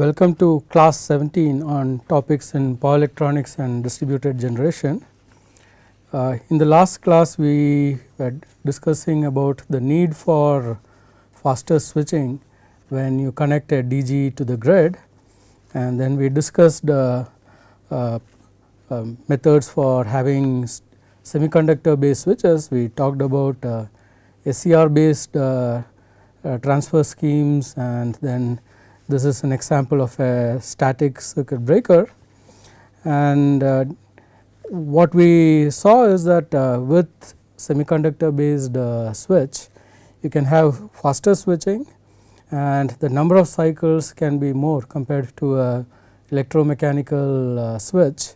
Welcome to class 17 on topics in power electronics and distributed generation. Uh, in the last class we were discussing about the need for faster switching when you connect a DG to the grid and then we discussed uh, uh, methods for having semiconductor based switches. We talked about uh, SCR based uh, uh, transfer schemes and then this is an example of a static circuit breaker and uh, what we saw is that uh, with semiconductor based uh, switch you can have faster switching and the number of cycles can be more compared to a electromechanical uh, switch.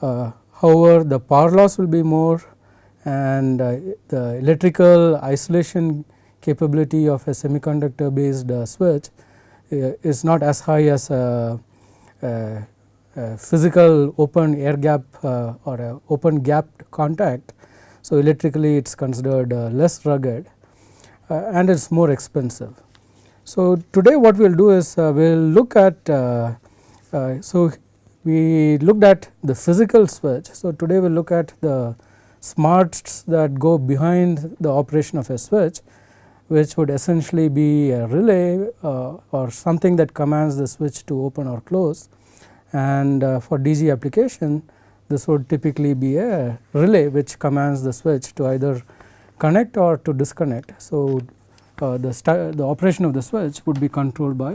Uh, however, the power loss will be more and uh, the electrical isolation capability of a semiconductor based switch Uh, is not as high as a, a, a physical open air gap uh, or a open gap contact. So, electrically it is considered uh, less rugged uh, and it is more expensive. So, today what we will do is we will look at so we looked at the physical switch. So, today we will look at the smarts that go behind the operation of a switch which would essentially be a relay uh, or something that commands the switch to open or close and uh, for DG application this would typically be a relay which commands the switch to either connect or to disconnect. So, uh, the, the operation of the switch would be controlled by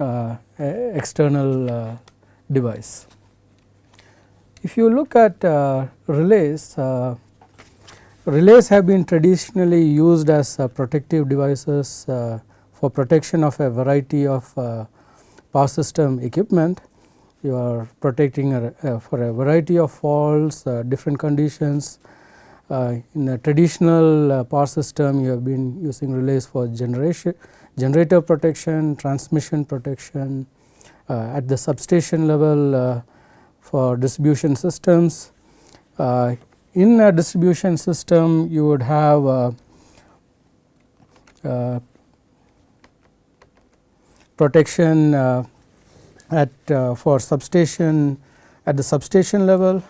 uh, external uh, device. If you look at uh, relays, uh, relays have been traditionally used as uh, protective devices uh, for protection of a variety of uh, power system equipment. You are protecting uh, for a variety of faults, different conditions. in a traditional power system, you have been using relays for generation, generator protection, transmission protection, at the substation level for distribution systems. Uh, in a distribution system you would have uh, uh, protection uh, at uh, for substation at the substation level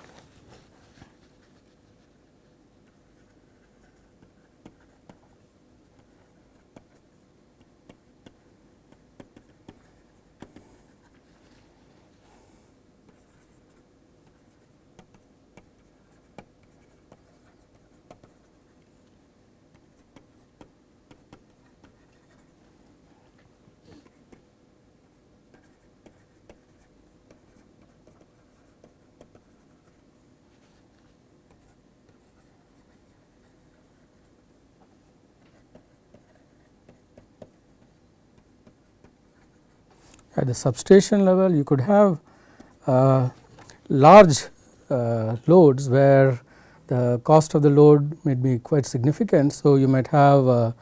at the substation level you could have uh, large uh, loads where the cost of the load may be quite significant. So, you might have uh,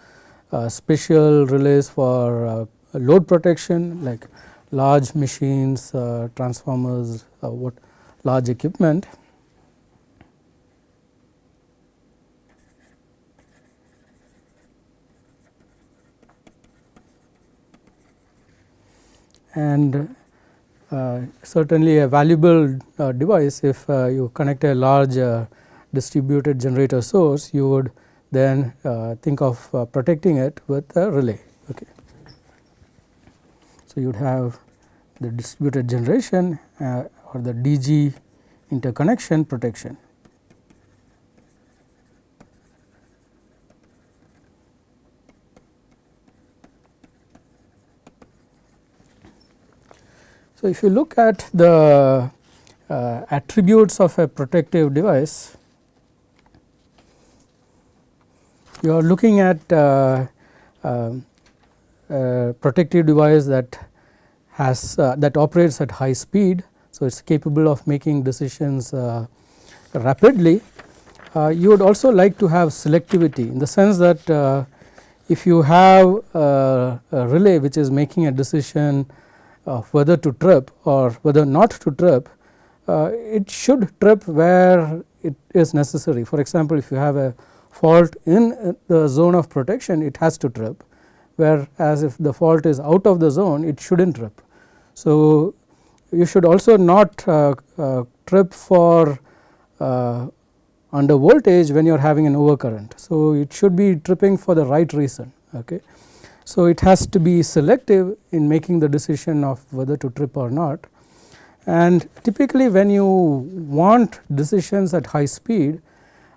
uh special relays for uh, load protection like large machines, uh, transformers, what large equipment and uh, certainly a valuable uh, device if uh, you connect a large uh, distributed generator source you would then uh, think of uh, protecting it with a relay. Okay. So, you would have the distributed generation or the DG interconnection protection. So, if you look at the uh, attributes of a protective device, you are looking at uh, uh, a protective device that has uh, that operates at high speed. So, it is capable of making decisions uh, rapidly. You would also like to have selectivity in the sense that if you have a relay which is making a decision of whether to trip or whether not to trip, uh, it should trip where it is necessary. For example, if you have a fault in the zone of protection, it has to trip, whereas if the fault is out of the zone, it should not trip. So, you should also not uh, uh, trip for uh, under voltage when you are having an overcurrent. So, it should be tripping for the right reason. Okay. So, it has to be selective in making the decision of whether to trip or not and typically when you want decisions at high speed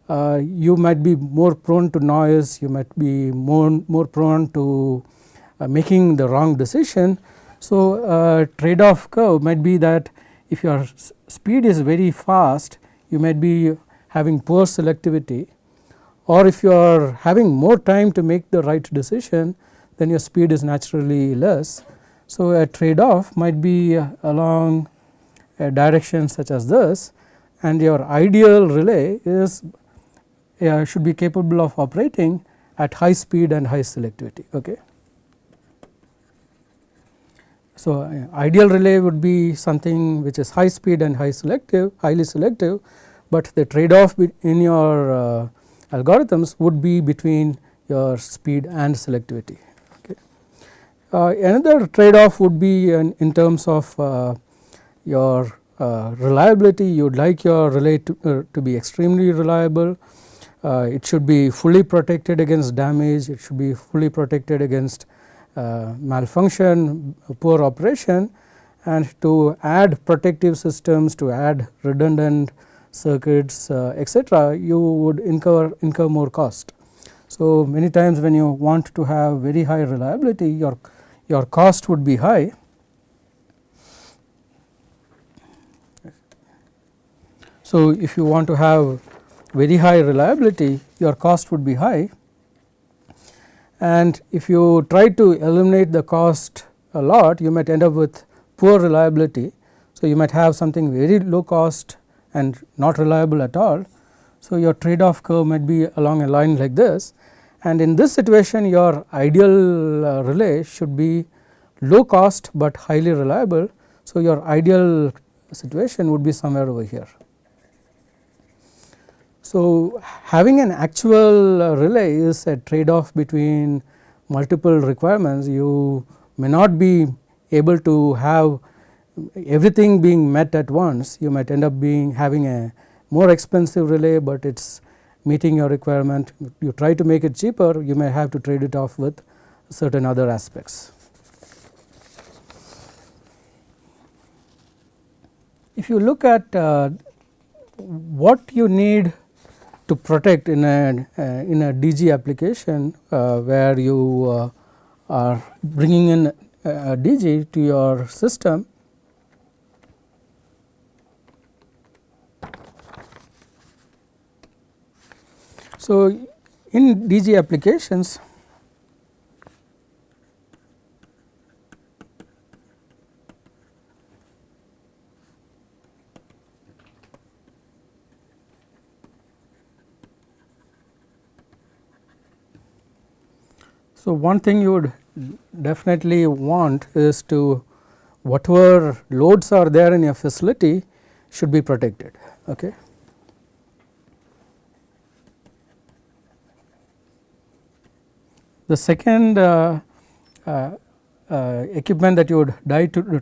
uh, you might be more prone to noise, you might be more, more prone to uh, making the wrong decision. So, uh, trade off curve might be that if your speed is very fast you might be having poor selectivity or if you are having more time to make the right decision then your speed is naturally less. So, a trade off might be along a direction such as this and your ideal relay is uh, should be capable of operating at high speed and high selectivity. Okay. So, uh, ideal relay would be something which is high speed and high selective highly selective, but the trade off in your uh, algorithms would be between your speed and selectivity. Uh, another trade off would be in, in terms of uh, your uh, reliability. You would like your relay to, to be extremely reliable. Uh, it should be fully protected against damage. It should be fully protected against uh, malfunction poor operation and to add protective systems to add redundant circuits uh, etc you would incur incur more cost. So many times when you want to have very high reliability your your cost would be high So, if you want to have very high reliability your cost would be high and if you try to eliminate the cost a lot you might end up with poor reliability. So, you might have something very low cost and not reliable at all. So, your trade off curve might be along a line like this and in this situation your ideal uh, relay should be low cost, but highly reliable. So, your ideal situation would be somewhere over here. So, having an actual uh, relay is a trade off between multiple requirements. You may not be able to have everything being met at once. You might end up being having a more expensive relay, but it is meeting your requirement. You try to make it cheaper, you may have to trade it off with certain other aspects. If you look at uh, what you need to protect in a uh, in a DG application uh, where you uh, are bringing in a DG to your system So, in DG applications So, one thing you would definitely want is to whatever loads are there in your facility should be protected. Okay. The second uh, uh, uh, equipment that you would like to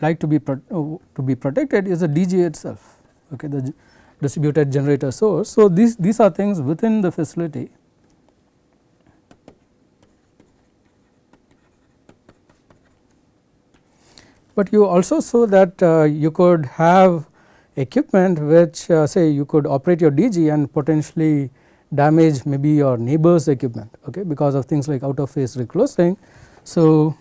like to be to be protected is the DG itself, okay, the distributed generator source. So, these these are things within the facility but you also saw that uh, you could have equipment which uh, say you could operate your DG and potentially damage maybe your neighbor's equipment okay, because of things like out of phase reclosing. So,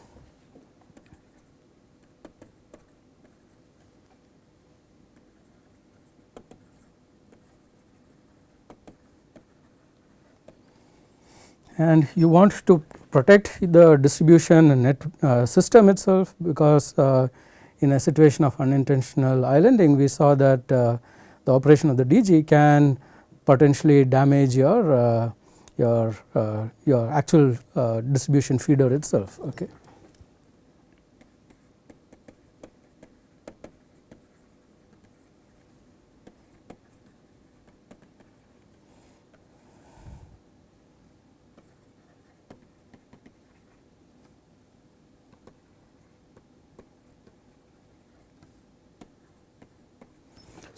and you want to protect the distribution net uh, system itself because uh, in a situation of unintentional islanding we saw that uh, the operation of the DG can potentially damage your uh, your uh, your actual uh, distribution feeder itself okay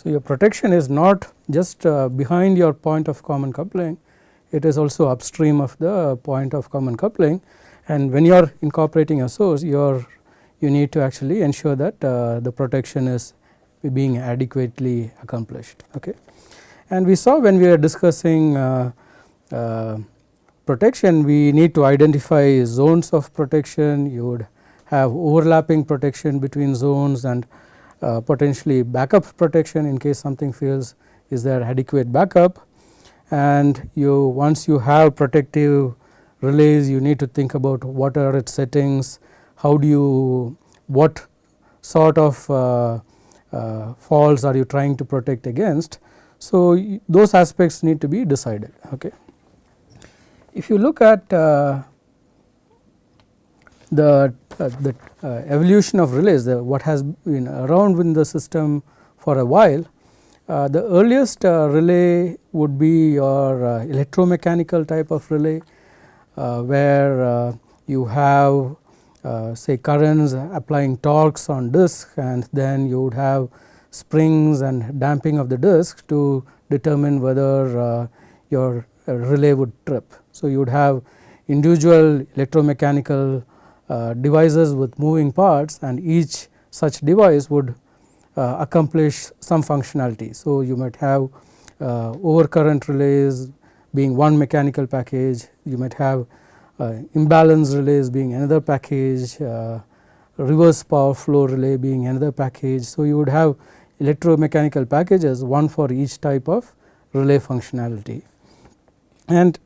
So, your protection is not just uh, behind your point of common coupling, it is also upstream of the point of common coupling and when you are incorporating a source you are you need to actually ensure that uh, the protection is being adequately accomplished. Okay. And we saw when we were discussing uh, uh, protection we need to identify zones of protection you would have overlapping protection between zones and uh, potentially backup protection in case something fails is there adequate backup and you once you have protective relays you need to think about what are its settings, how do you what sort of uh, uh, faults are you trying to protect against. So, those aspects need to be decided. Okay. If you look at uh, the uh, the uh, evolution of relays the what has been around in the system for a while uh, the earliest uh, relay would be your uh, electromechanical type of relay uh, where you have say currents applying torques on disk and then you would have springs and damping of the disk to determine whether your relay would trip. So, you would have individual electromechanical devices with moving parts and each such device would uh, accomplish some functionality. So, you might have uh, overcurrent relays being one mechanical package, you might have uh, imbalance relays being another package, uh, reverse power flow relay being another package. So, you would have electromechanical packages one for each type of relay functionality. And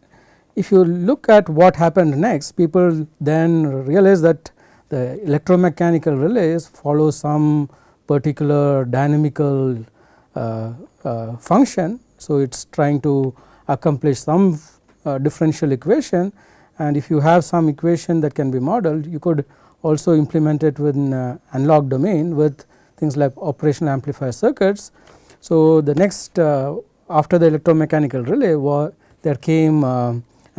if you look at what happened next people then realize that the electromechanical relays follow some particular dynamical uh, uh, function. So, it is trying to accomplish some uh, differential equation and if you have some equation that can be modeled you could also implement it within analog domain with things like operational amplifier circuits. So, the next uh, after the electromechanical relay there came uh,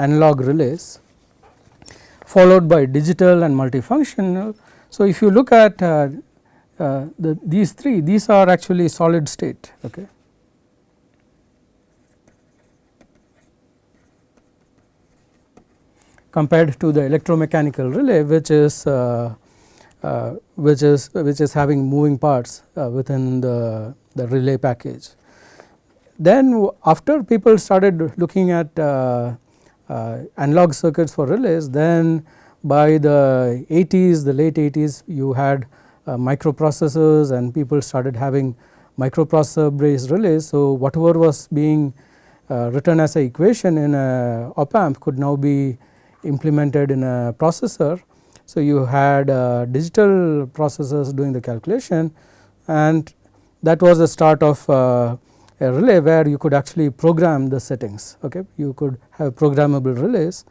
analog relays followed by digital and multifunctional. So, if you look at uh, uh, the, these three these are actually solid state. Okay. compared to the electromechanical relay which is uh, uh, which is which is having moving parts uh, within the, the relay package. Then after people started looking at uh, analog circuits for relays then by the 80s the late 80s you had uh, microprocessors and people started having microprocessor based relays. So, whatever was being uh, written as a equation in a op amp could now be implemented in a processor. So, you had digital processors doing the calculation and that was the start of a relay where you could actually program the settings okay? You could have programmable relays.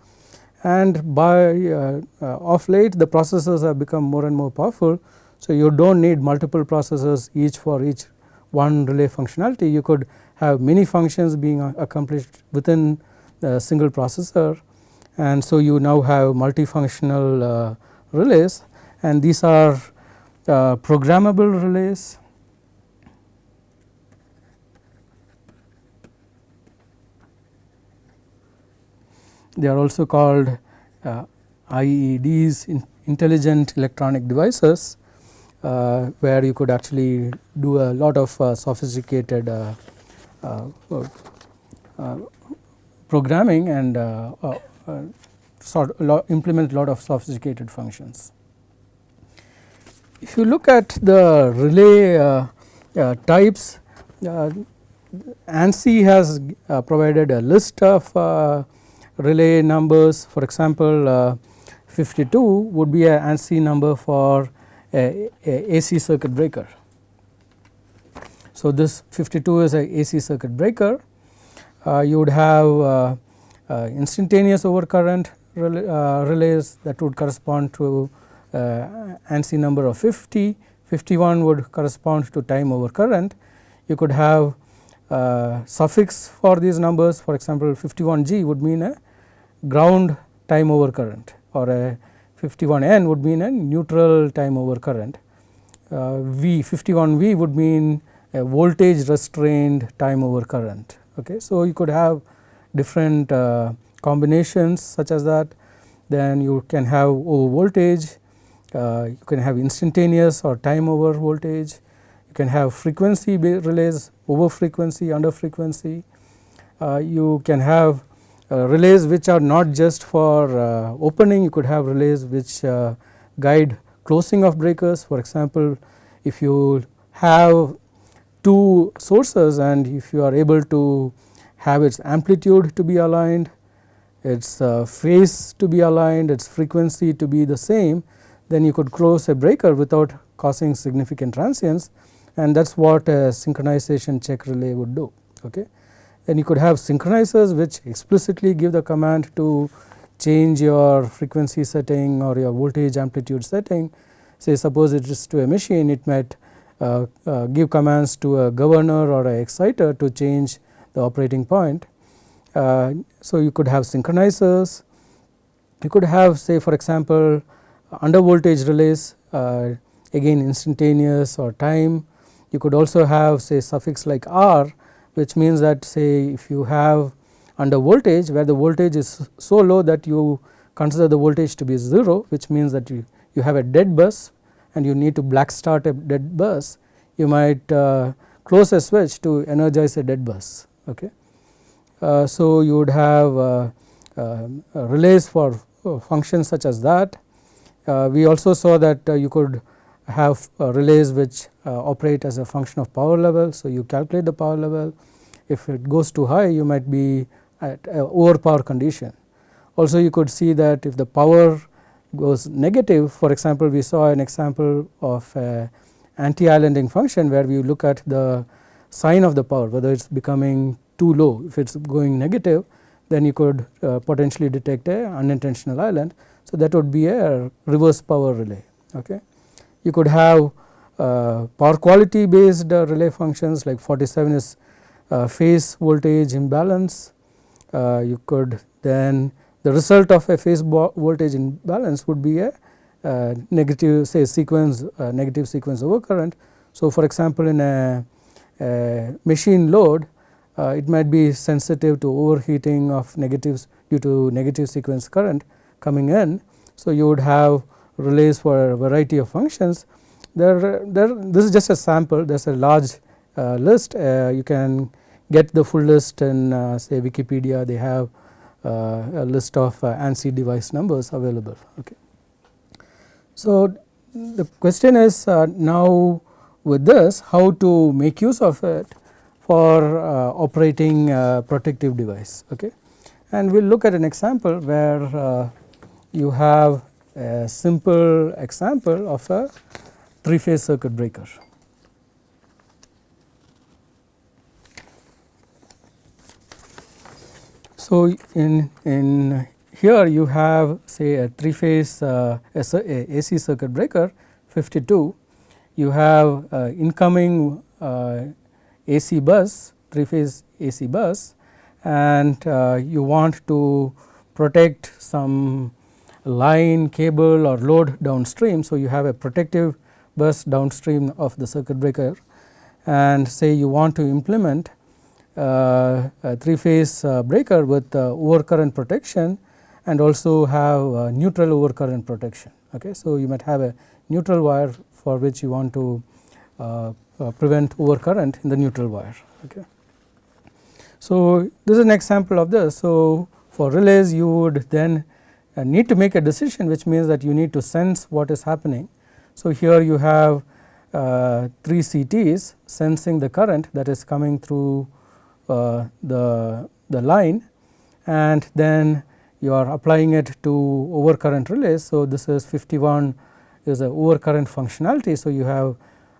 And by uh, uh, of late the processors have become more and more powerful. So you do not need multiple processors each for each one relay functionality. You could have many functions being accomplished within a single processor. And so you now have multifunctional uh, relays. And these are uh, programmable relays they are also called uh, IEDs in intelligent electronic devices uh, where you could actually do a lot of uh, sophisticated uh, uh, uh, programming and sort implement a lot of sophisticated functions. If you look at the relay types ANSI has provided a list of relay numbers for example uh, 52 would be a ANSI number for a, a AC circuit breaker. So, this 52 is a AC circuit breaker uh, you would have uh, uh instantaneous overcurrent uh, relays that would correspond to uh, ANSI number of 50, 51 would correspond to time overcurrent. You could have suffix for these numbers for example 51G would mean a ground time over current or a 51 N would mean a neutral time over current. Uh, v 51 V would mean a voltage restrained time over current. Okay. So, you could have different uh, combinations such as that then you can have over voltage, uh, you can have instantaneous or time over voltage, you can have frequency relays over frequency under frequency, uh, you can have relays which are not just for uh, opening you could have relays which uh, guide closing of breakers for example if you have two sources and if you are able to have its amplitude to be aligned its uh, phase to be aligned, its frequency to be the same, then you could close a breaker without causing significant transients and that is what a synchronization check relay would do. Okay. Then you could have synchronizers which explicitly give the command to change your frequency setting or your voltage amplitude setting. Say suppose it is to a machine it might uh, uh, give commands to a governor or a exciter to change the operating point uh, so, you could have synchronizers, you could have say for example under voltage relays uh, again instantaneous or time. You could also have say suffix like R which means that say if you have under voltage where the voltage is so low that you consider the voltage to be 0 which means that you, you have a dead bus and you need to black start a dead bus you might uh, close a switch to energize a dead bus. Okay. Uh, so, you would have uh, uh, relays for functions such as that. we also saw that you could have relays which operate as a function of power level. So, you calculate the power level if it goes too high you might be at overpower condition. Also you could see that if the power goes negative for example we saw an example of anti-islanding function where we look at the sign of the power whether it is becoming too low if it is going negative then you could uh, potentially detect a unintentional island. So, that would be a reverse power relay. Okay. You could have uh, power quality based uh, relay functions like 47 is uh, phase voltage imbalance. Uh, you could then the result of a phase voltage imbalance would be a uh, negative say sequence negative sequence overcurrent. So, for example, in a, a machine load uh, it might be sensitive to overheating of negatives due to negative sequence current coming in. So, you would have relays for a variety of functions. There, there this is just a sample there is a large uh, list uh, you can get the full list in uh, say Wikipedia they have uh, a list of uh, ANSI device numbers available. Okay. So, the question is now with this how to make use of it for uh, operating protective device. Okay. And we will look at an example where uh, you have a simple example of a 3 phase circuit breaker. So, in, in here you have say a 3 phase uh, AC circuit breaker 52, you have uh, incoming uh, AC bus 3 phase AC bus and uh, you want to protect some line cable or load downstream. So, you have a protective bus downstream of the circuit breaker and say you want to implement uh, a 3 phase uh, breaker with uh, overcurrent protection and also have uh, neutral overcurrent protection. Okay. So, you might have a neutral wire for which you want to uh, uh, prevent overcurrent in the neutral wire. Okay. So, this is an example of this. So, for relays you would then need to make a decision which means that you need to sense what is happening. So, here you have uh, 3 CTs sensing the current that is coming through uh, the, the line and then you are applying it to overcurrent relays. So, this is 51 is a overcurrent functionality. So, you have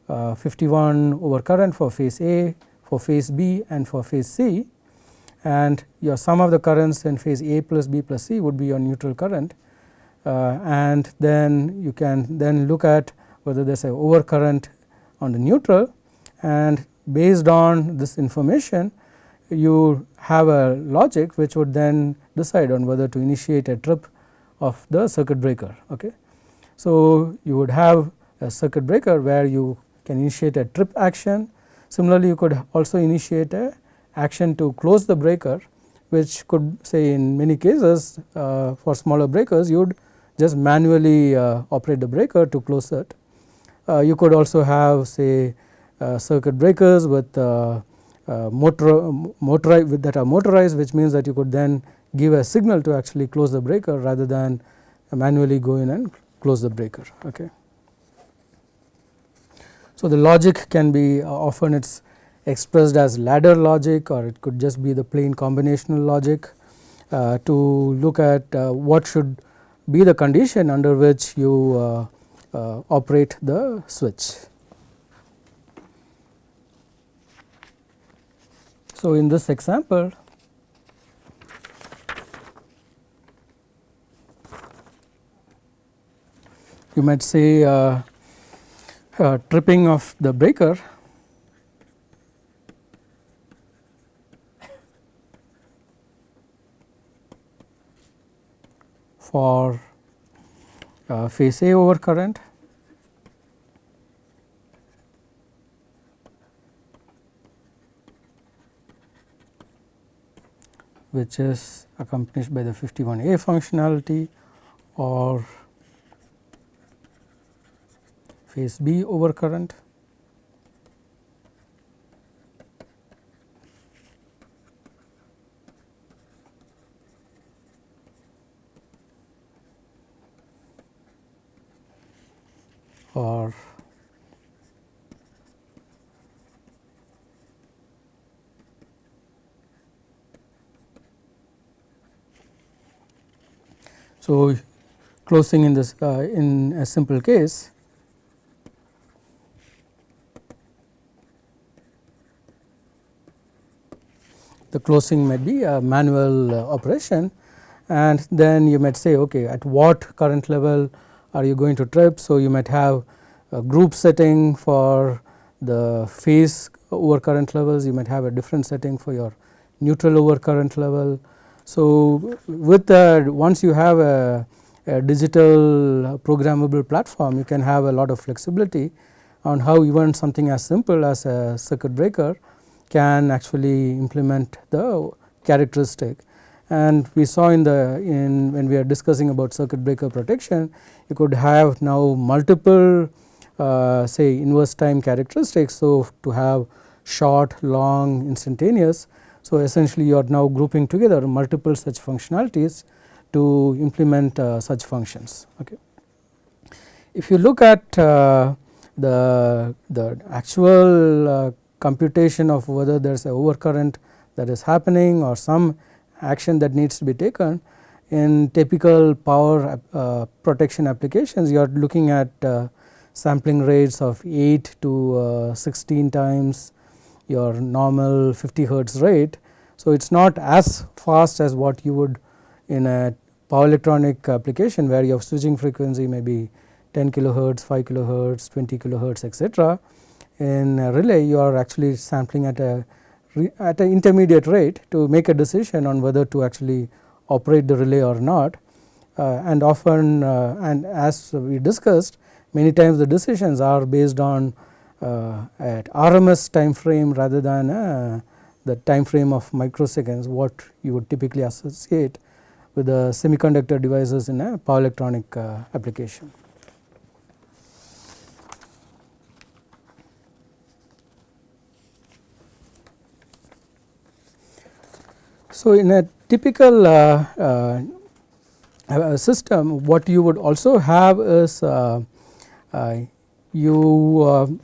uh, 51 over current for phase A, for phase B and for phase C and your sum of the currents in phase A plus B plus C would be your neutral current uh, and then you can then look at whether there is a overcurrent on the neutral and based on this information you have a logic which would then decide on whether to initiate a trip of the circuit breaker. Okay. So, you would have a circuit breaker where you can initiate a trip action. Similarly, you could also initiate a action to close the breaker which could say in many cases uh, for smaller breakers you would just manually uh, operate the breaker to close it. Uh, you could also have say uh, circuit breakers with uh, uh, motor, motorized that are motorized which means that you could then give a signal to actually close the breaker rather than manually go in and close the breaker. Okay. So, the logic can be often it is expressed as ladder logic or it could just be the plain combinational logic uh, to look at uh, what should be the condition under which you uh, uh operate the switch. So, in this example you might say uh, uh, tripping of the breaker for uh, phase A over current which is accompanied by the 51A functionality or phase B over current. Or So, closing in this uh, in a simple case the closing might be a manual uh, operation and then you might say okay at what current level are you going to trip. So, you might have a group setting for the phase over current levels, you might have a different setting for your neutral over current level. So, with that once you have a, a digital programmable platform you can have a lot of flexibility on how even something as simple as a circuit breaker can actually implement the characteristic and we saw in the in when we are discussing about circuit breaker protection you could have now multiple uh, say inverse time characteristics. So, to have short, long, instantaneous. So, essentially you are now grouping together multiple such functionalities to implement uh, such functions. Okay. If you look at uh, the, the actual uh, computation of whether there is a overcurrent that is happening or some action that needs to be taken in typical power uh, protection applications you are looking at uh, sampling rates of 8 to uh, 16 times your normal 50 hertz rate. So, it is not as fast as what you would in a power electronic application where your switching frequency may be 10 kilohertz, 5 kilohertz, 20 kilohertz etc. In a relay you are actually sampling at a at an intermediate rate to make a decision on whether to actually operate the relay or not uh, and often uh, and as we discussed many times the decisions are based on uh, at RMS time frame rather than uh, the time frame of microseconds what you would typically associate with the semiconductor devices in a power electronic uh, application. So, in a typical uh, uh, system what you would also have is uh, you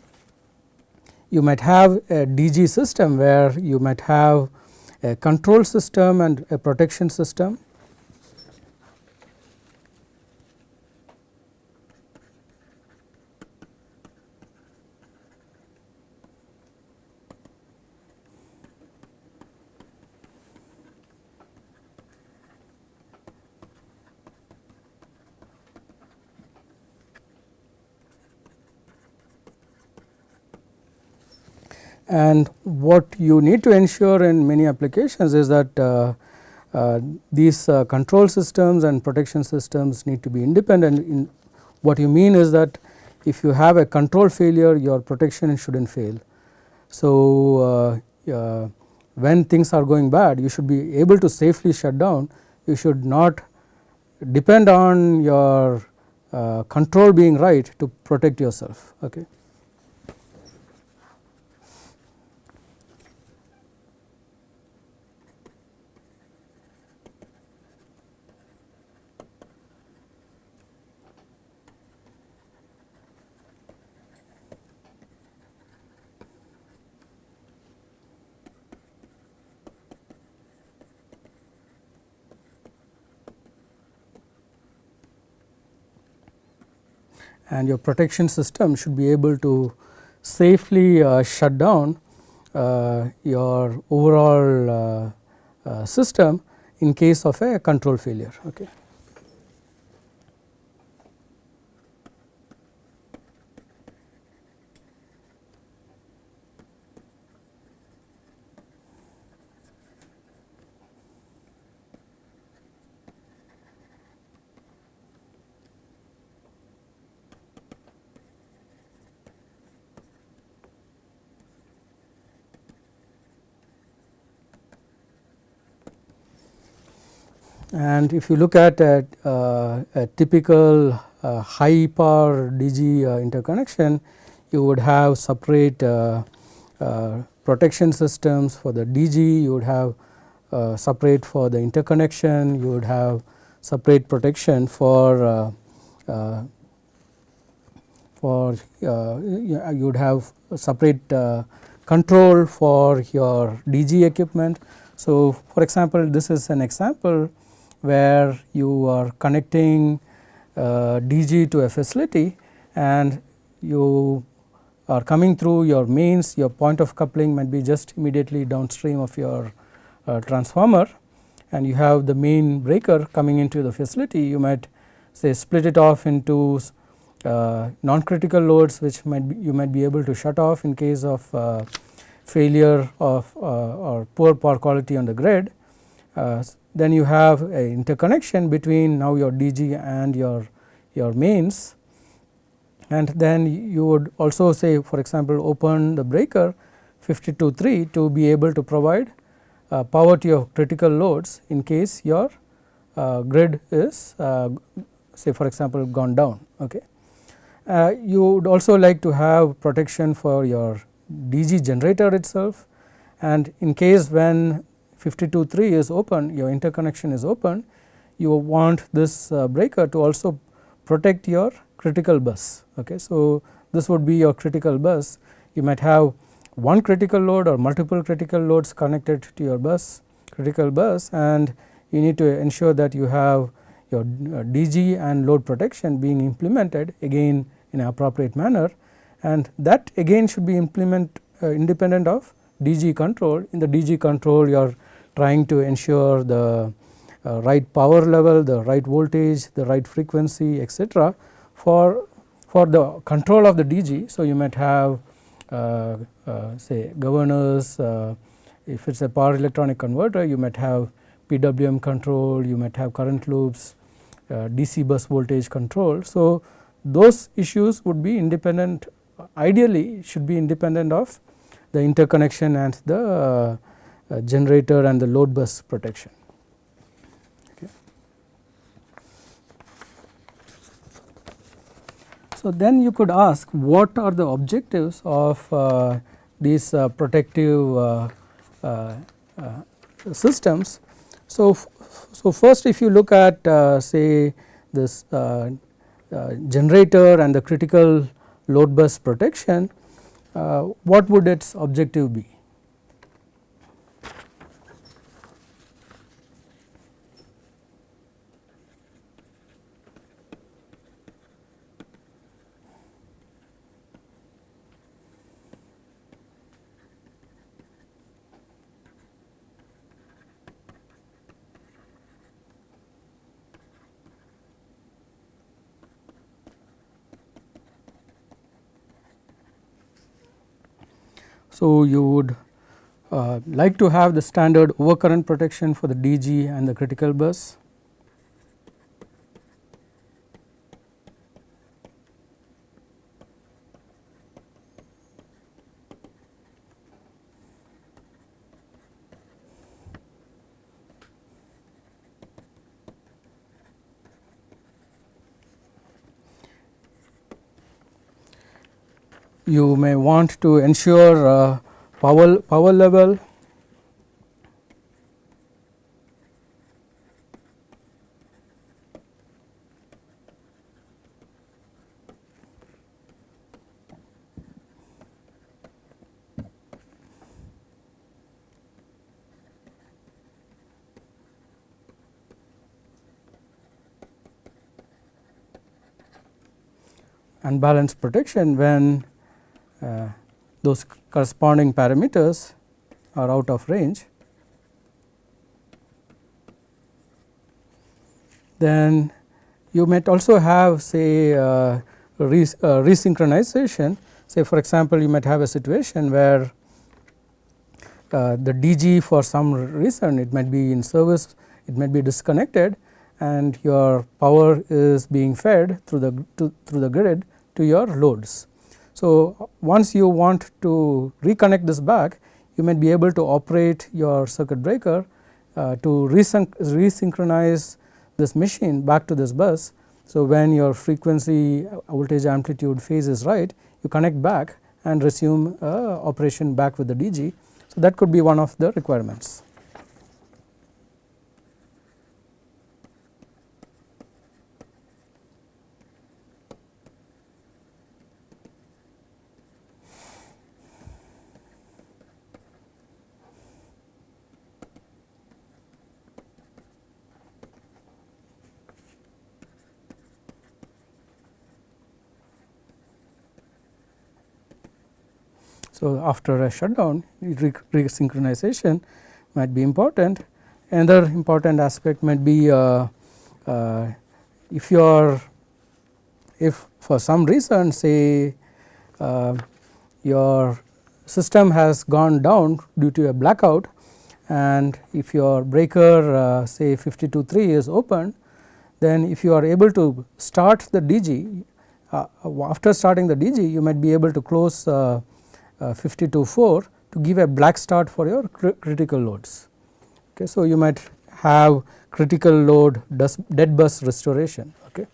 you might have a DG system where you might have a control system and a protection system And what you need to ensure in many applications is that uh, uh, these uh, control systems and protection systems need to be independent. In what you mean is that if you have a control failure your protection should not fail So, uh, when things are going bad you should be able to safely shut down you should not depend on your uh, control being right to protect yourself. Okay. And your protection system should be able to safely uh, shut down uh, your overall uh, uh system in case of a control failure. Okay. And if you look at a, uh, a typical uh, high power DG uh, interconnection, you would have separate uh, uh, protection systems for the DG, you would have uh, separate for the interconnection, you would have separate protection for for you would have separate control for your DG equipment. So, for example, this is an example where you are connecting uh, DG to a facility and you are coming through your mains your point of coupling might be just immediately downstream of your uh, transformer and you have the main breaker coming into the facility you might say split it off into uh, non critical loads which might be, you might be able to shut off in case of uh, failure of uh, or poor power quality on the grid. Uh, then you have a interconnection between now your DG and your, your mains and then you would also say for example open the breaker 52.3 to be able to provide uh, power to your critical loads in case your uh, grid is uh, say for example gone down. Okay. Uh, you would also like to have protection for your DG generator itself and in case when 52.3 is open your interconnection is open you want this uh, breaker to also protect your critical bus. Okay. So, this would be your critical bus you might have one critical load or multiple critical loads connected to your bus critical bus and you need to ensure that you have your uh, DG and load protection being implemented again in an appropriate manner and that again should be implement uh, independent of DG control in the DG control your trying to ensure the uh, right power level, the right voltage, the right frequency etc. for for the control of the DG. So, you might have uh, uh, say governors uh, if it is a power electronic converter you might have PWM control, you might have current loops, uh, DC bus voltage control. So, those issues would be independent ideally should be independent of the interconnection and the uh, generator and the load bus protection. So, then you could ask what are the objectives of uh, these uh, protective uh, uh, uh, systems. So, so first if you look at say this generator and the critical load bus protection, what would its objective be? So, you would uh, like to have the standard overcurrent protection for the DG and the critical bus. You may want to ensure uh, power, power level. And balance protection when uh, those corresponding parameters are out of range. Then you might also have say uh, re, uh, resynchronization say for example, you might have a situation where uh, the DG for some reason it might be in service it might be disconnected and your power is being fed through the to, through the grid to your loads. So, once you want to reconnect this back you may be able to operate your circuit breaker uh, to resynchronize this machine back to this bus. So, when your frequency voltage amplitude phase is right you connect back and resume uh, operation back with the DG. So, that could be one of the requirements. So, after a shutdown re resynchronization might be important. Another important aspect might be uh, uh, if you are if for some reason say uh, your system has gone down due to a blackout and if your breaker uh, say 523 is open then if you are able to start the DG uh, after starting the DG you might be able to close uh, uh, 52.4 to give a black start for your cr critical loads. Okay, so, you might have critical load dead bus restoration. Okay.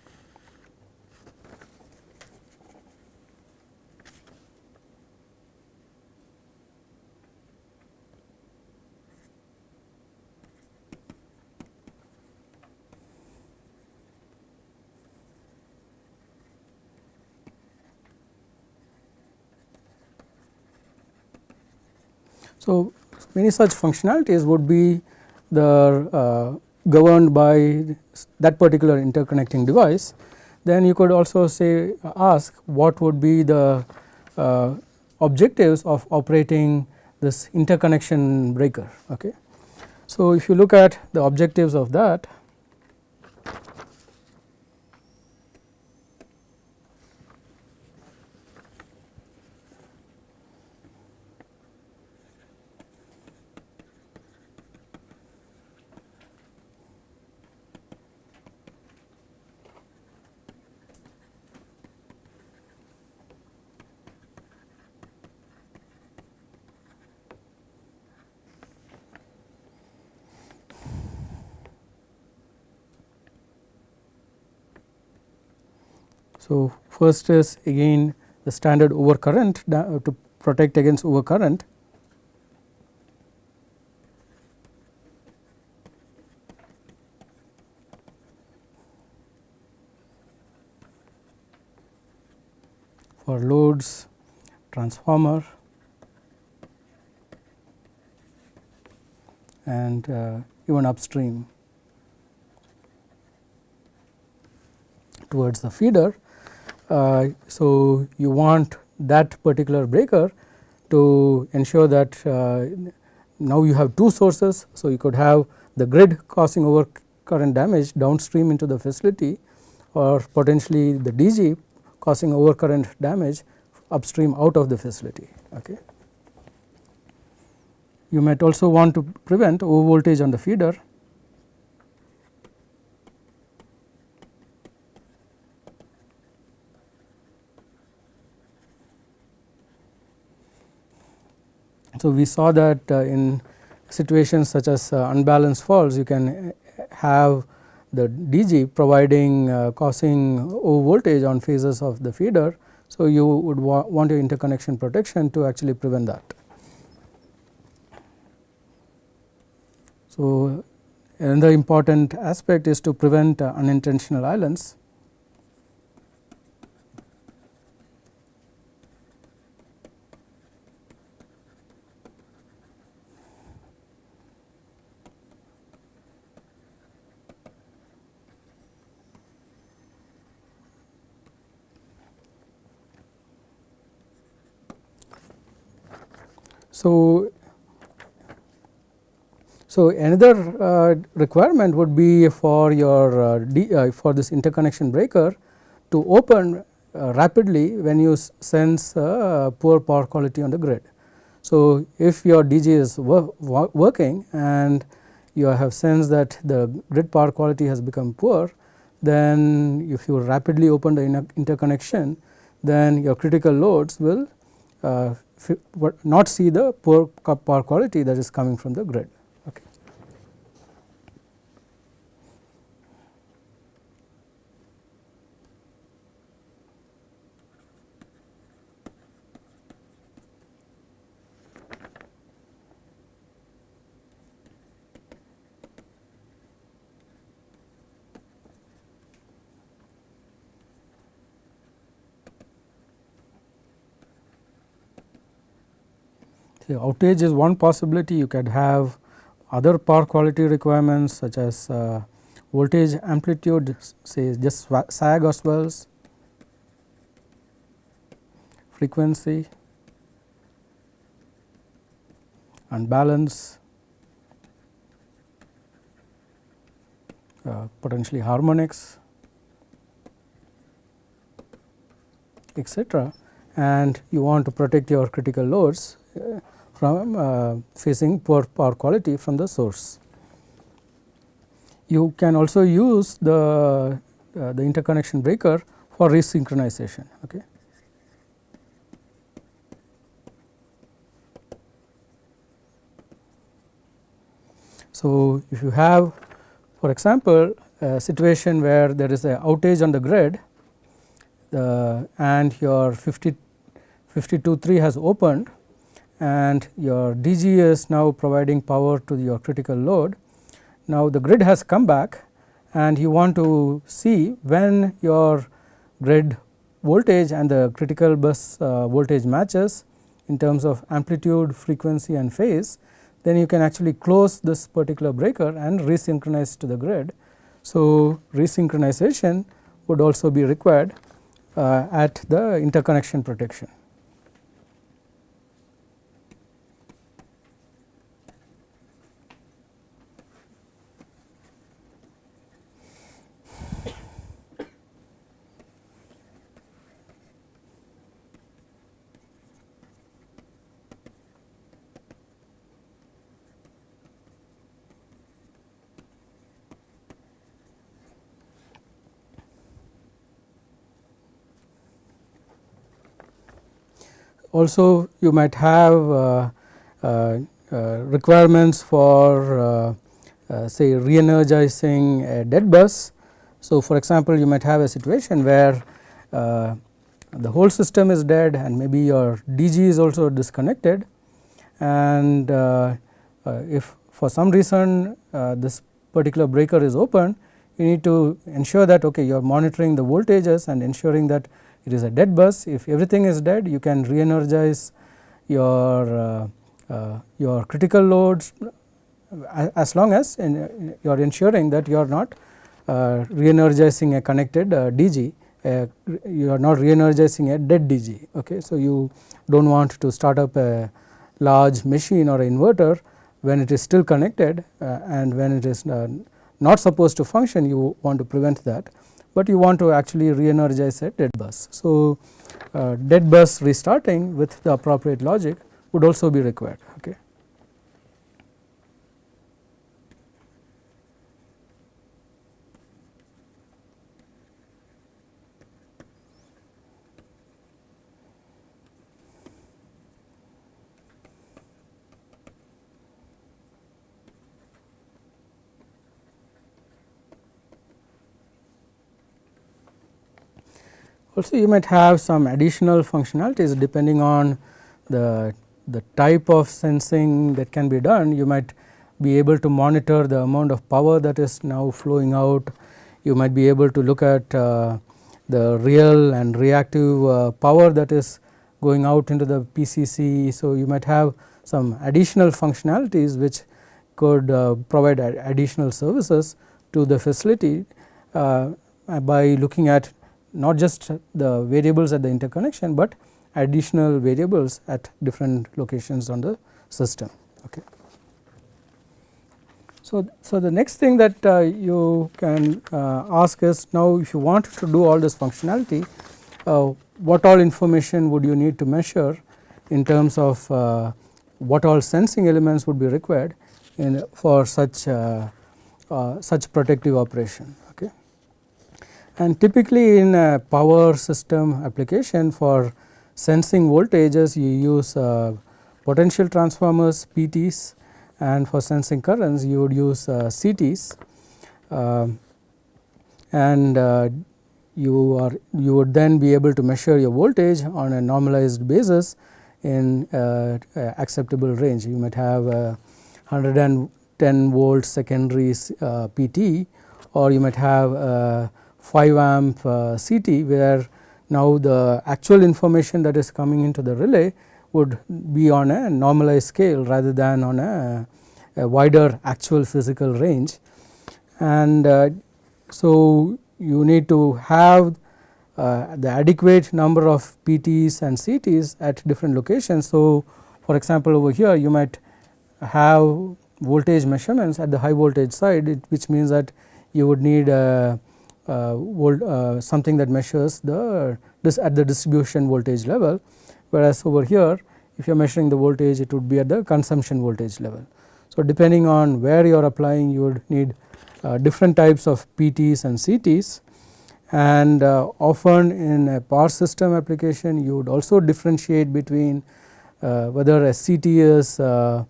So, many such functionalities would be the uh, governed by that particular interconnecting device. Then you could also say ask what would be the uh, objectives of operating this interconnection breaker. Okay. So, if you look at the objectives of that So, first is again the standard overcurrent to protect against overcurrent. for loads transformer and uh, even upstream towards the feeder uh, so, you want that particular breaker to ensure that uh, now you have two sources. So, you could have the grid causing over current damage downstream into the facility or potentially the DG causing over current damage upstream out of the facility. Okay. You might also want to prevent over voltage on the feeder So, we saw that uh, in situations such as uh, unbalanced faults you can have the DG providing uh, causing over voltage on phases of the feeder. So, you would wa want your interconnection protection to actually prevent that. So, another important aspect is to prevent uh, unintentional islands. So, so another uh, requirement would be for your uh, D, uh, for this interconnection breaker to open uh, rapidly when you sense uh, poor power quality on the grid. So, if your DG is wor working and you have sensed that the grid power quality has become poor, then if you rapidly open the interconnection, then your critical loads will uh, not see the poor power quality that is coming from the grid. Okay. The outage is one possibility you can have other power quality requirements such as uh, voltage amplitude say just sag or swells, frequency and balance, uh, potentially harmonics etc. and you want to protect your critical loads uh, from uh, facing poor power quality from the source. You can also use the, uh, the interconnection breaker for resynchronization. Okay. So, if you have for example, a situation where there is a outage on the grid uh, and your 50 523 has opened and your DG is now providing power to your critical load. Now, the grid has come back and you want to see when your grid voltage and the critical bus uh, voltage matches in terms of amplitude, frequency and phase, then you can actually close this particular breaker and resynchronize to the grid. So, resynchronization would also be required uh, at the interconnection protection. Also you might have uh, uh, uh, requirements for say re-energizing a dead bus. So, for example, you might have a situation where the whole system is dead and maybe your DG is also disconnected and uh, uh, if for some reason uh, this particular breaker is open you need to ensure that okay you are monitoring the voltages and ensuring that it is a dead bus. If everything is dead you can re-energize your uh, uh, your critical loads as long as you are ensuring that you are not uh, re-energizing a connected uh, DG uh, you are not re-energizing a dead DG okay? So you do not want to start up a large machine or inverter when it is still connected uh, and when it is not supposed to function you want to prevent that but you want to actually re-energize a dead bus. So, uh, dead bus restarting with the appropriate logic would also be required. Okay. Also you might have some additional functionalities depending on the, the type of sensing that can be done. You might be able to monitor the amount of power that is now flowing out. You might be able to look at uh, the real and reactive uh, power that is going out into the PCC. So, you might have some additional functionalities which could uh, provide additional services to the facility uh, by looking at not just the variables at the interconnection, but additional variables at different locations on the system. Okay. So, so the next thing that uh, you can uh, ask is now if you want to do all this functionality, uh, what all information would you need to measure in terms of uh, what all sensing elements would be required in for such uh, uh, such protective operation. And typically in a power system application for sensing voltages you use potential transformers PTs and for sensing currents you would use uh, CTs uh, and uh, you are you would then be able to measure your voltage on a normalized basis in uh, acceptable range. You might have 110 volt secondary uh, PT or you might have 5 amp uh, CT where now the actual information that is coming into the relay would be on a normalized scale rather than on a, a wider actual physical range. And uh, so, you need to have uh, the adequate number of PTs and CTs at different locations. So, for example, over here you might have voltage measurements at the high voltage side it, which means that you would need a, a volt, uh, something that measures the this at the distribution voltage level whereas over here if you are measuring the voltage it would be at the consumption voltage level. So, depending on where you are applying you would need uh, different types of PTs and CTs and uh, often in a power system application you would also differentiate between uh, whether a CT is uh,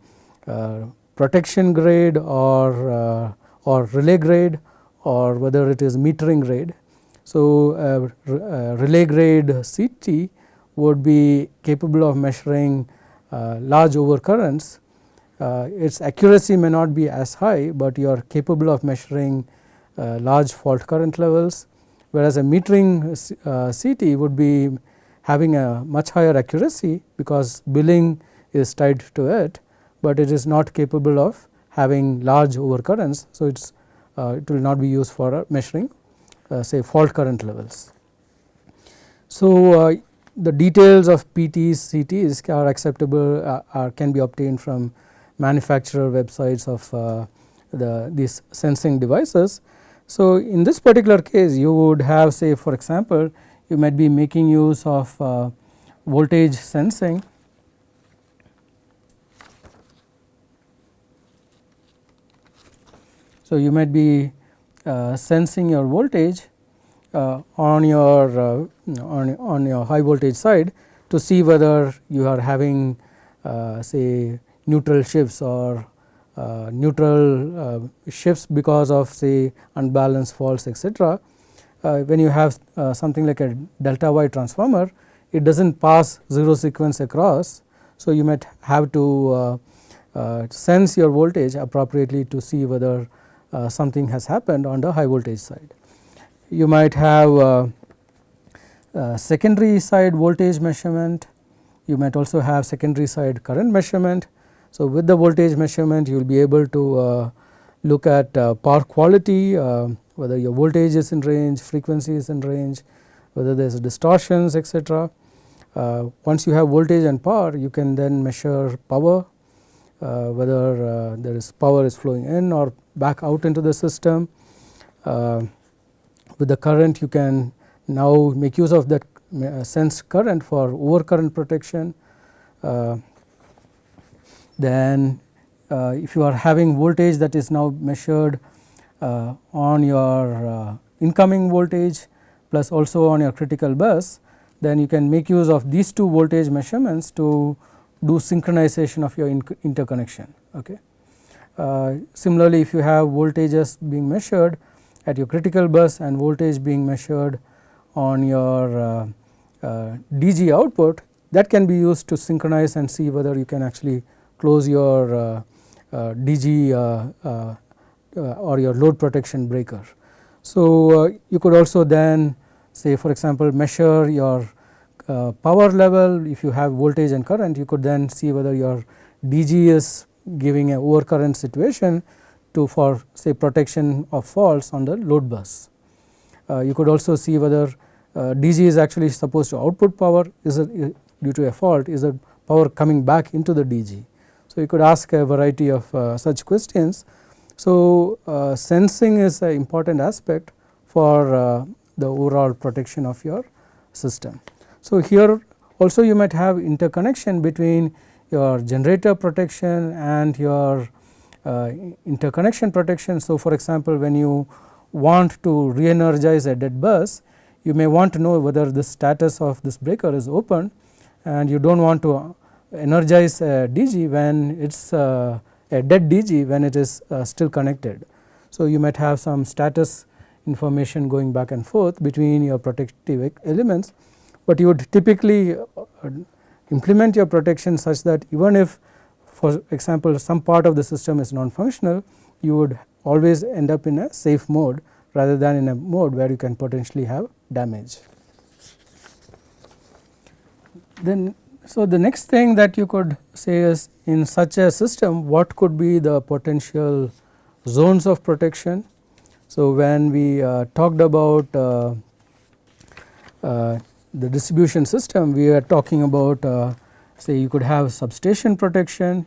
uh, protection grade or, uh, or relay grade or whether it is metering grade. So, relay grade CT would be capable of measuring uh, large overcurrents. Uh, its accuracy may not be as high, but you are capable of measuring uh, large fault current levels, whereas a metering CT would be having a much higher accuracy because billing is tied to it, but it is not capable of having large overcurrents. So, it is uh, it will not be used for measuring uh, say fault current levels. So, uh, the details of PTs, CTs are acceptable uh, are can be obtained from manufacturer websites of uh, the these sensing devices. So, in this particular case you would have say for example, you might be making use of uh, voltage sensing So, you might be uh, sensing your voltage uh, on your uh, on, on your high voltage side to see whether you are having uh, say neutral shifts or uh, neutral uh, shifts because of say unbalanced faults etc. when you have something like a delta y transformer it does not pass 0 sequence across. So, you might have to sense your voltage appropriately to see whether something has happened on the high voltage side you might have uh, uh, secondary side voltage measurement, you might also have secondary side current measurement. So, with the voltage measurement you will be able to uh, look at uh, power quality, uh, whether your voltage is in range, frequency is in range, whether there is distortions etc. Uh, once you have voltage and power you can then measure power, whether there is power is flowing in or back out into the system with the current you can now make use of that sense current for overcurrent protection. Uh, then uh, if you are having voltage that is now measured uh, on your uh, incoming voltage plus also on your critical bus, then you can make use of these two voltage measurements to do synchronization of your interconnection. Okay. Uh, similarly, if you have voltages being measured at your critical bus and voltage being measured on your uh, uh, DG output that can be used to synchronize and see whether you can actually close your uh, uh, DG uh, or your load protection breaker. So, you could also then say for example, measure your power level if you have voltage and current you could then see whether your DG is giving a overcurrent situation to for say protection of faults on the load bus. Uh, you could also see whether uh, DG is actually supposed to output power is it due to a fault is the power coming back into the DG. So, you could ask a variety of uh, such questions. So, uh, sensing is an important aspect for uh, the overall protection of your system. So, here also you might have interconnection between your generator protection and your uh, interconnection protection. So, for example, when you want to re-energize a dead bus, you may want to know whether the status of this breaker is open and you do not want to energize a DG when it is uh, a dead DG when it is uh, still connected. So, you might have some status information going back and forth between your protective elements, but you would typically uh, implement your protection such that even if for example, some part of the system is non-functional, you would always end up in a safe mode rather than in a mode where you can potentially have damage. Then so the next thing that you could say is in such a system what could be the potential zones of protection. So when we uh, talked about uh, uh, the distribution system we are talking about uh, say you could have substation protection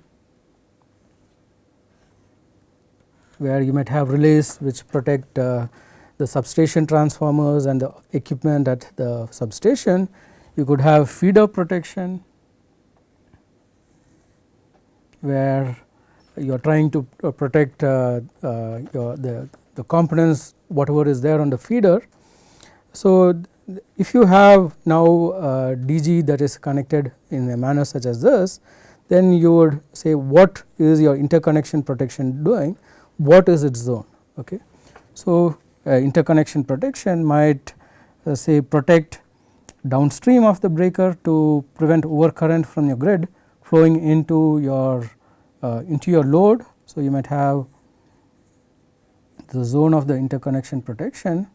where you might have relays which protect uh, the substation transformers and the equipment at the substation. You could have feeder protection where you are trying to uh, protect uh, uh, your the, the components whatever is there on the feeder. So, if you have now DG that is connected in a manner such as this, then you would say what is your interconnection protection doing what is its zone. Okay. So, uh, interconnection protection might uh, say protect downstream of the breaker to prevent overcurrent from your grid flowing into your uh, into your load. So, you might have the zone of the interconnection protection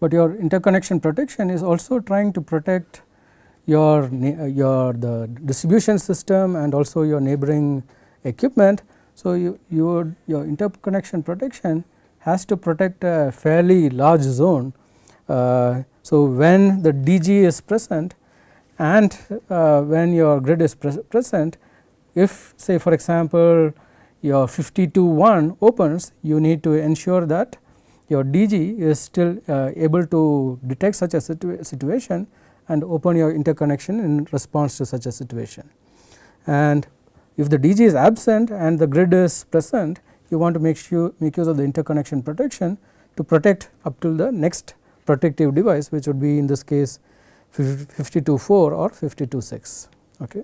but your interconnection protection is also trying to protect your, uh, your the distribution system and also your neighboring equipment. So, you, your, your interconnection protection has to protect a fairly large zone. Uh, so, when the DG is present and uh, when your grid is pre present, if say for example, your 52 1 opens, you need to ensure that your DG is still uh, able to detect such a situa situation and open your interconnection in response to such a situation. And if the DG is absent and the grid is present, you want to make sure make use of the interconnection protection to protect up till the next protective device which would be in this case 52.4 or 52.6. Okay.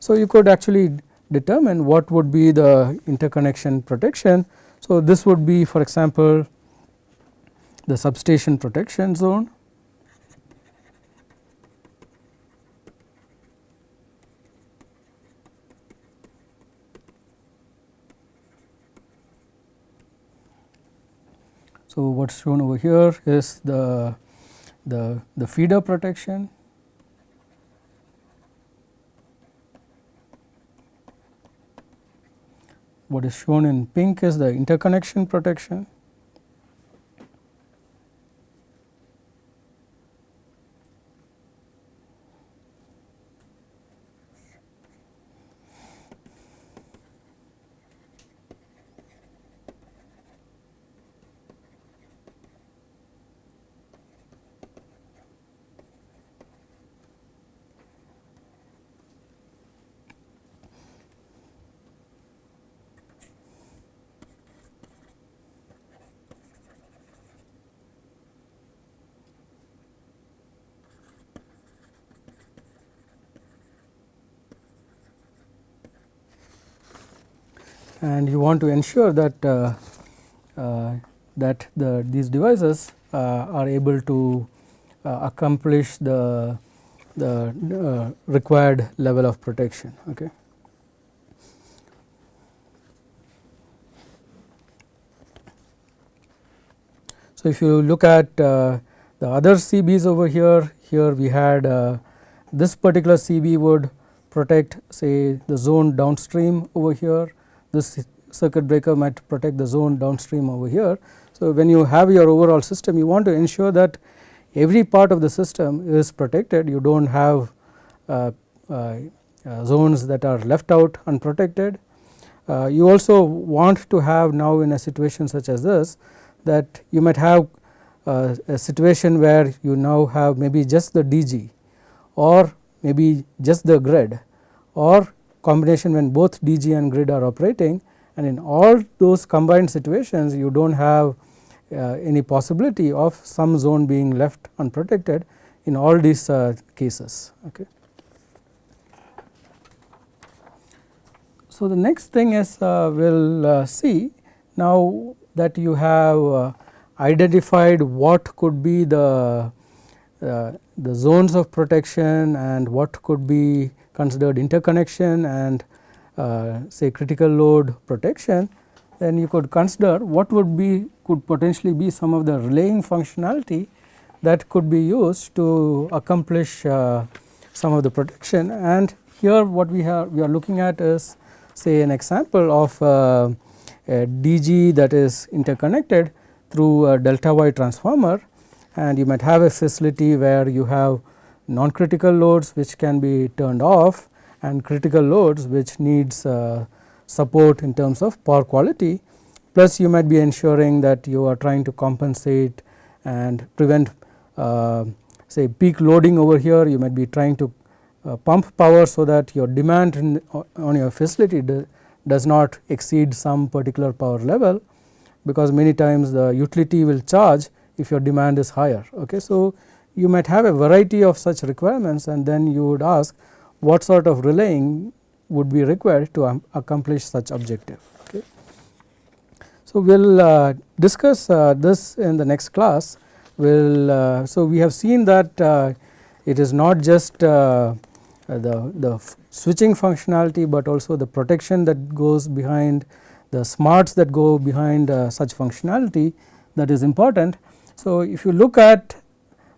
So, you could actually determine what would be the interconnection protection. So, this would be for example, the substation protection zone. So, what is shown over here is the, the, the feeder protection. What is shown in pink is the interconnection protection and you want to ensure that uh, uh, that the these devices uh, are able to accomplish the the required level of protection. Okay. So, if you look at uh, the other CBs over here, here we had uh, this particular CB would protect say the zone downstream over here, this circuit breaker might protect the zone downstream over here. So, when you have your overall system you want to ensure that every part of the system is protected you do not have uh, uh, uh, zones that are left out unprotected. Uh, you also want to have now in a situation such as this that you might have uh, a situation where you now have maybe just the DG or maybe just the grid or combination when both DG and grid are operating and in all those combined situations you do not have uh, any possibility of some zone being left unprotected in all these uh, cases. Okay. So, the next thing is uh, we will see now that you have uh, identified what could be the uh, the zones of protection and what could be considered interconnection and uh, say critical load protection, then you could consider what would be could potentially be some of the relaying functionality that could be used to accomplish uh, some of the protection. And here what we have we are looking at is say an example of uh, a DG that is interconnected through a delta Y transformer. And you might have a facility where you have non critical loads which can be turned off and critical loads which needs uh, support in terms of power quality plus you might be ensuring that you are trying to compensate and prevent uh, say peak loading over here you might be trying to uh, pump power so that your demand in, on your facility does not exceed some particular power level because many times the utility will charge if your demand is higher. Okay. So, you might have a variety of such requirements and then you would ask what sort of relaying would be required to accomplish such objective. Okay. So, we will uh, discuss uh, this in the next class. We'll, uh, so, we have seen that uh, it is not just uh, the, the switching functionality, but also the protection that goes behind the smarts that go behind uh, such functionality that is important. So, if you look at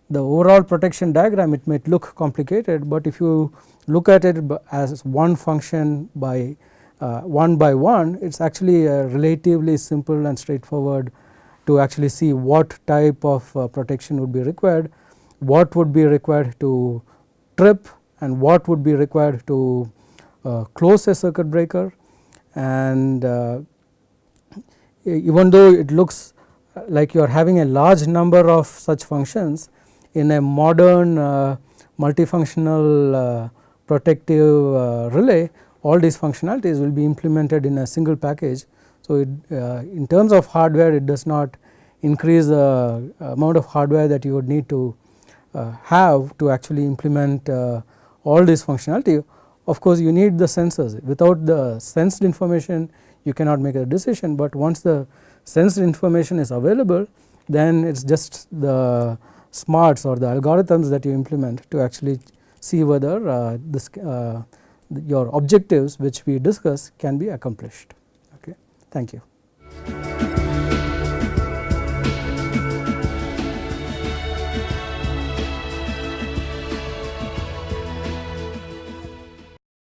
the overall protection diagram it might look complicated, but if you look at it as one function by uh, one by one it is actually relatively simple and straightforward to actually see what type of uh, protection would be required, what would be required to trip and what would be required to uh, close a circuit breaker. And uh, even though it looks like you are having a large number of such functions in a modern uh, multifunctional uh, protective uh, relay all these functionalities will be implemented in a single package. So, it, in terms of hardware it does not increase the amount of hardware that you would need to have to actually implement all this functionality. Of course, you need the sensors without the sensed information you cannot make a decision, but once the sensed information is available then it is just the smarts or the algorithms that you implement to actually see whether uh, this uh, your objectives which we discuss can be accomplished. Okay. Thank you.